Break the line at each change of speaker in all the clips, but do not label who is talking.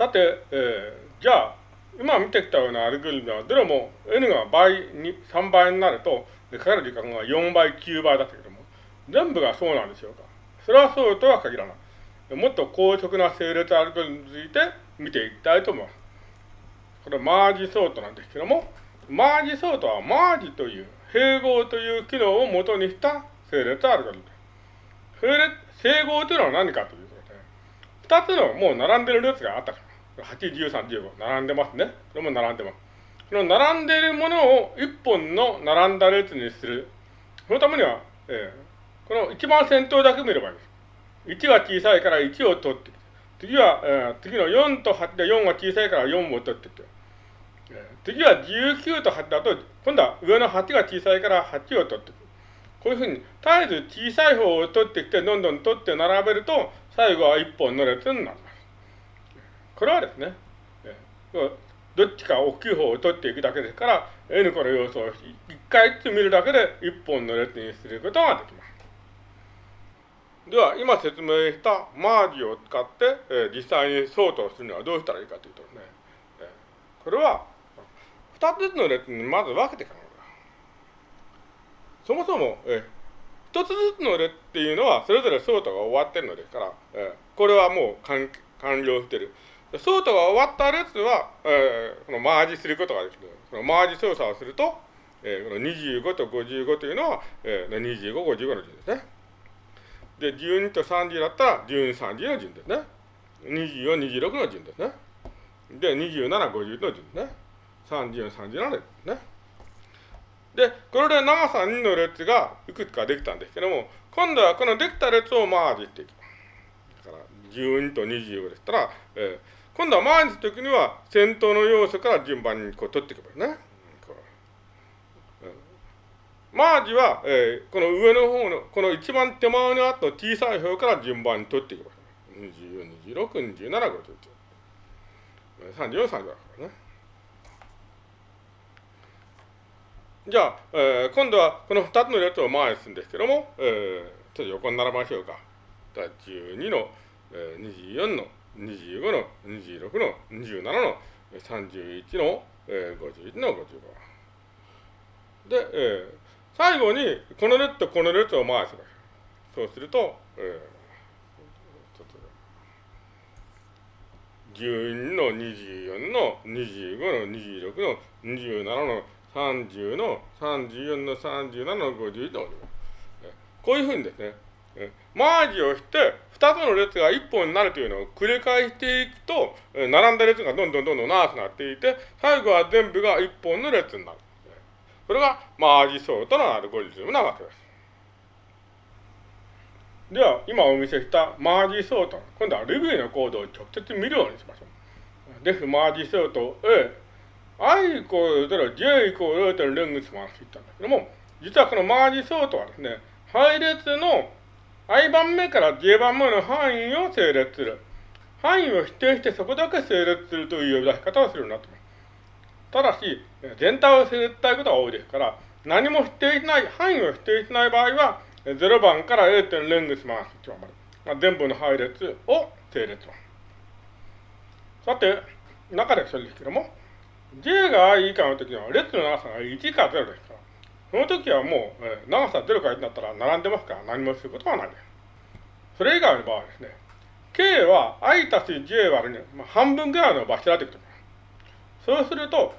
さて、えー、じゃあ、今見てきたようなアルゴリズムは、どれも n が倍に、3倍になると、かかる時間が4倍、9倍だったけども、全部がそうなんでしょうか？それはそうとは限らない。もっと高速な整列アルゴリズムについて見ていきたいと思います。これマージソートなんですけども、マージソートはマージという、併合という機能を元にした整列アルゴリズム。整合というのは何かというとで、二つのもう並んでる列があったから。8、13、15。並んでますね。これも並んでます。この並んでいるものを一本の並んだ列にする。そのためには、えー、この一番先頭だけ見ればいいです。1が小さいから1を取って次は、えー、次の4と8で4が小さいから4を取ってきて。次は19と8だと、今度は上の8が小さいから8を取ってくる。こういうふうに、絶えず小さい方を取ってきて、どんどん取って並べると、最後は1本の列になります。これはですね、どっちか大きい方を取っていくだけですから、N 個の要素を1回ずつ見るだけで1本の列にすることができます。では、今説明したマージを使って、えー、実際に相当するにはどうしたらいいかというとね、えー、これは、二つずつの列にまず分けて考える。そもそも、え一つずつの列っていうのは、それぞれソートが終わってるのですから、えこれはもう完了してる。ソートが終わった列は、えー、このマージすることができる。このマージ操作をすると、えー、この25と55というのは、えー、25、55の順ですね。で、12と30だったら12、30の順ですね。24、26の順ですね。で、27、50の順ですね。34、37列ね。で、これで長さ2の列がいくつかできたんですけども、今度はこのできた列をマージしていきます。だから、12と25でしたら、えー、今度はマージするときには先頭の要素から順番にこう取っていけばいいね。マージは、えー、この上の方の、この一番手前にあった小さい方から順番に取っていけばいい。24、26、27、51。34、35だからね。じゃあ、えー、今度はこの2つの列を回すんですけども、えー、ちょっと横に並べましょうか。12の、えー、24の、25の、26の、27の、31の、えー、51の55。で、えー、最後にこの列とこの列を回します。そうすると、えー、ちょっと12の24の25の26の27の30の34の37の51のこういうふうにですね、マージをして、2つの列が1本になるというのを繰り返していくと、並んだ列がどんどんどんどん長くなっていて、最後は全部が1本の列になる。これがマージソートのアルゴリズムなわけです。では、今お見せしたマージソート、今度は Ruby のコードを直接見るようにしましょう。です、マージソート A、i イコール0、j イコール0.0レングスマンって言ったんだけども、実はこのマージソートはですね、配列の i 番目から j 番目の範囲を整列する。範囲を否定してそこだけ整列するという呼び出し方をするようになっています。ただし、全体を整列したいことが多いですから、何も否定しない、範囲を否定しない場合は、0番から 0. レングスマンス1番まで、全部の配列を整列します。さて、中でそれですけども、j が i 以下の時は列の長さが1か0です、その時はもう、えー、長さ0から1になったら並んでますから何もすることはないです。それ以外の場合ですね、k は i たす j 割るに、まあ、半分ぐらいの場所だということそうすると、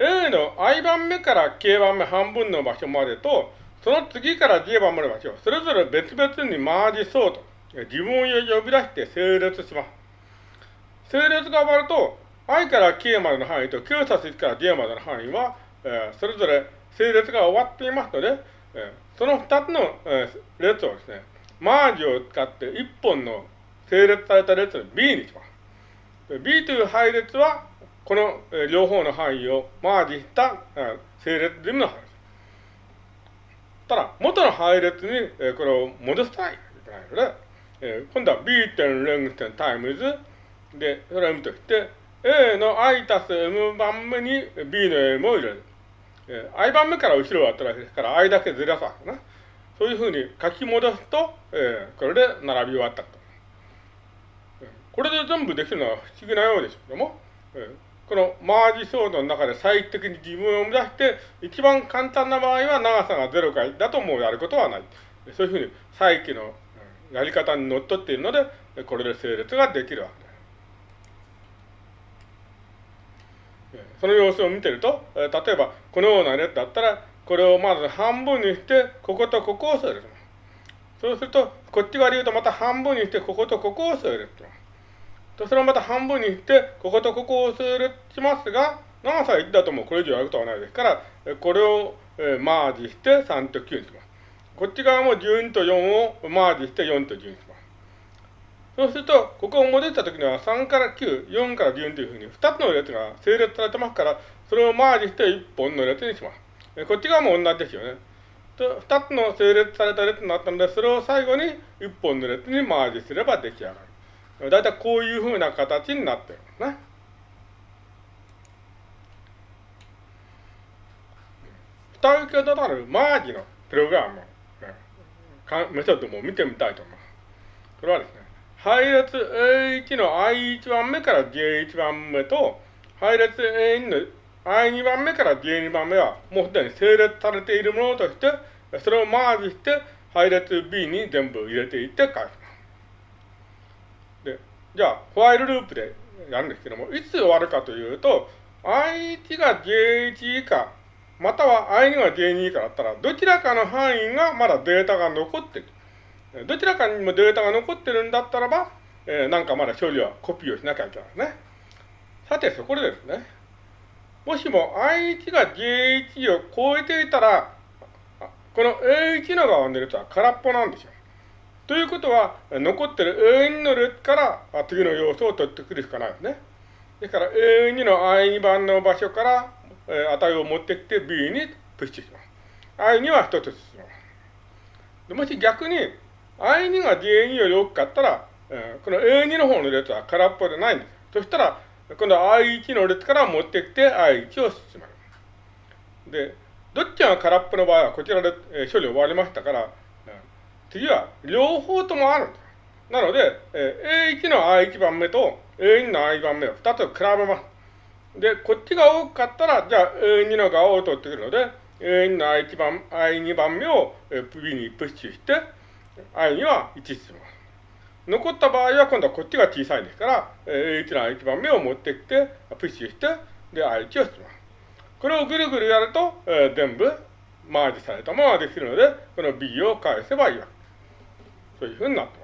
A の i 番目から k 番目半分の場所までと、その次から j 番目の場所をそれぞれ別々にマージそうと、自分を呼び出して整列します。整列が終わると、i から k までの範囲と q たす1から j までの範囲は、えー、それぞれ整列が終わっていますので、えー、その2つの、えー、列をですね、マージを使って1本の整列された列を B にします。B という配列は、この、えー、両方の範囲をマージした、えー、整列順の配列。ただ、元の配列に、えー、これを戻したいといけないので、えー、今度は B 点 length 点 times で、それを M として、A の i たす m 番目に B の M を入れる。えー、i 番目から後ろをったわけですから、i だけずらすわけな。そういうふうに書き戻すと、えー、これで並び終わったと。これで全部できるのは不思議なようですけども、えー、このマージソードの中で最適に自分を生み出して、一番簡単な場合は長さが0か1だともうやることはない。そういうふうに再起のやり方にのっっているので、これで整列ができるわけです。その様子を見てると、例えばこのような列だったら、これをまず半分にして、こことここを整列。そうすると、こっち側で言うとまた半分にして、こことここを整列。と、それをまた半分にして、こことここを整列しますが、長さ1だともうこれ以上やることはないですから、これをマージして3と9にします。こっち側も12と4をマージして4と10にします。そうすると、ここを戻ったときには3から9、4から12というふうに2つの列が整列されてますから、それをマージして1本の列にします。こっち側も同じですよね。と2つの整列された列になったので、それを最後に1本の列にマージすれば出来上がる。だいたいこういうふうな形になってるんですね。蓋受けとなるマージのプログラムメソッドも見てみたいと思います。これはですね、配列 A1 の I1 番目から J1 番目と、配列 A2 の I2 番目から J2 番目は、もうすでに整列されているものとして、それをマージして、配列 B に全部入れていって返す。で、じゃあ、ホワイルループでやるんですけども、いつ終わるかというと、I1 が J1 以下または I2 が J2 以下だったら、どちらかの範囲がまだデータが残っている。どちらかにもデータが残ってるんだったらば、えー、なんかまだ処理はコピーをしなきゃいけないですね。さて、そこでですね、もしも I1 が J1 を超えていたら、この A1 の側の列は空っぽなんですよ。ということは、残ってる A2 の列から次の要素を取ってくるしかないですね。ですから A2 の I2 番の場所からえ値を持ってきて B にプッシュします。I2 は一つ進みます。もし逆に I2 が J2 より大きかったら、えー、この A2 の方の列は空っぽでないんです。そしたら、今度は I1 の列から持ってきて I1 を進める。で、どっちが空っぽの場合はこちらで、えー、処理終わりましたから、次は両方ともあるんです。なので、えー、A1 の I1 番目と A2 の I 番目を2つ比べます。で、こっちが多かったら、じゃあ A2 の側を取ってくるので、A2 の I1 番、I2 番目を B にプッシュして、I には1進みます。残った場合は今度はこっちが小さいですから、A1 の1番目を持ってきて、プッシュして、で、I1 を進みます。これをぐるぐるやると、えー、全部マージされたままできるので、この B を返せばいいわけです。そういうふうになってます。